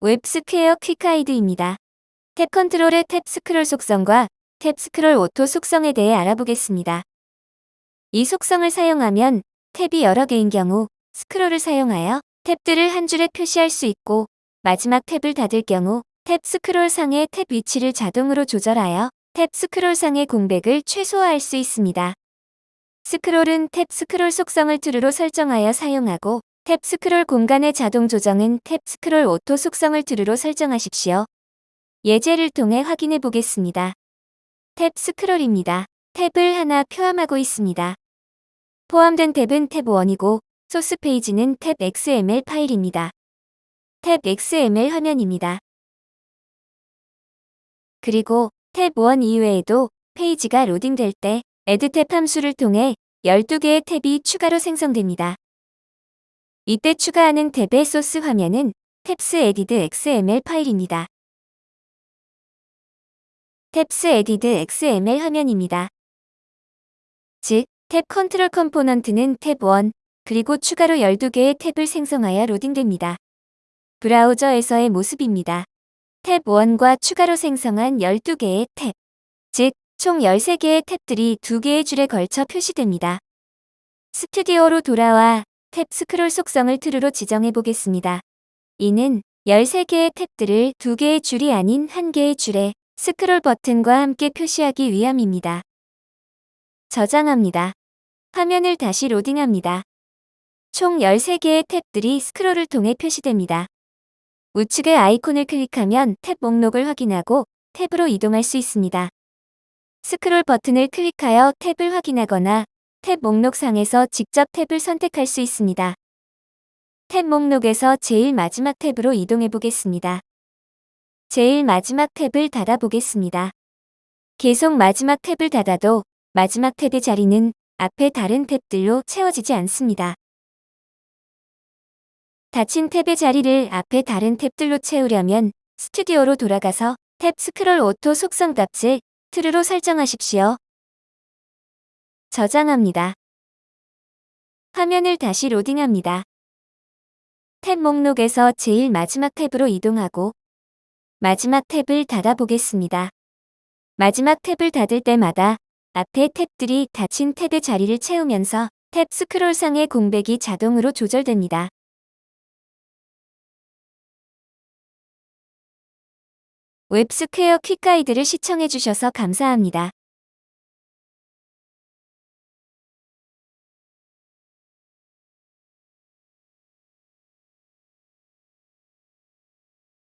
웹스퀘어 quick guide입니다. tab control의 tab scroll 속성과 tab scroll auto 속성에 대해 알아보겠습니다. 이 속성을 사용하면 탭이 여러 개인 경우 스크롤을 사용하여 탭들을 한 줄에 표시할 수 있고 마지막 탭을 닫을 경우 탭 스크롤 상의 탭 위치를 자동으로 조절하여 탭 스크롤 상의 공백을 최소화할 수 있습니다. 스크롤은 tab scroll 속성을 true로 설정하여 사용하고 탭 스크롤 공간의 자동 조정은 tab scroll auto 속성을 true로 설정하십시오. 예제를 통해 확인해 보겠습니다. tab scroll입니다. 탭을 하나 포함하고 있습니다. 포함된 탭은 탭 1이고 소스 페이지는 tab XML 파일입니다. tab XML 화면입니다. 그리고 탭 1 이외에도 페이지가 로딩될 때 add tab 함수를 통해 12개의 탭이 추가로 생성됩니다. 이때 추가하는 탭의 소스 화면은 tabs added XML 파일입니다. tabs added XML 화면입니다. 즉, tab control component는 탭 1, 그리고 추가로 12개의 탭을 생성하여 로딩됩니다. 브라우저에서의 모습입니다. 탭 1과 추가로 생성한 12개의 탭, 즉, 총 13개의 탭들이 2개의 줄에 걸쳐 표시됩니다. 스튜디오로 돌아와 탭 스크롤 속성을 true로 지정해 보겠습니다. 이는 13개의 탭들을 2개의 줄이 아닌 1개의 줄에 스크롤 버튼과 함께 표시하기 위함입니다. 저장합니다. 화면을 다시 로딩합니다. 총 13개의 탭들이 스크롤을 통해 표시됩니다. 우측의 아이콘을 클릭하면 탭 목록을 확인하고 탭으로 이동할 수 있습니다. 스크롤 버튼을 클릭하여 탭을 확인하거나 탭 목록상에서 직접 탭을 선택할 수 있습니다. 탭 목록에서 제일 마지막 탭으로 이동해 보겠습니다. 제일 마지막 탭을 닫아 보겠습니다. 계속 마지막 탭을 닫아도 마지막 탭의 자리는 앞에 다른 탭들로 채워지지 않습니다. 닫힌 탭의 자리를 앞에 다른 탭들로 채우려면 스튜디오로 돌아가서 tab scroll auto 속성 값을 true로 설정하십시오. 저장합니다. 화면을 다시 로딩합니다. 탭 목록에서 제일 마지막 탭으로 이동하고 마지막 탭을 닫아보겠습니다. 마지막 탭을 닫을 때마다 앞에 탭들이 닫힌 탭의 자리를 채우면서 탭 스크롤상의 공백이 자동으로 조절됩니다. 웹스퀘어 퀵가이드를 시청해주셔서 감사합니다.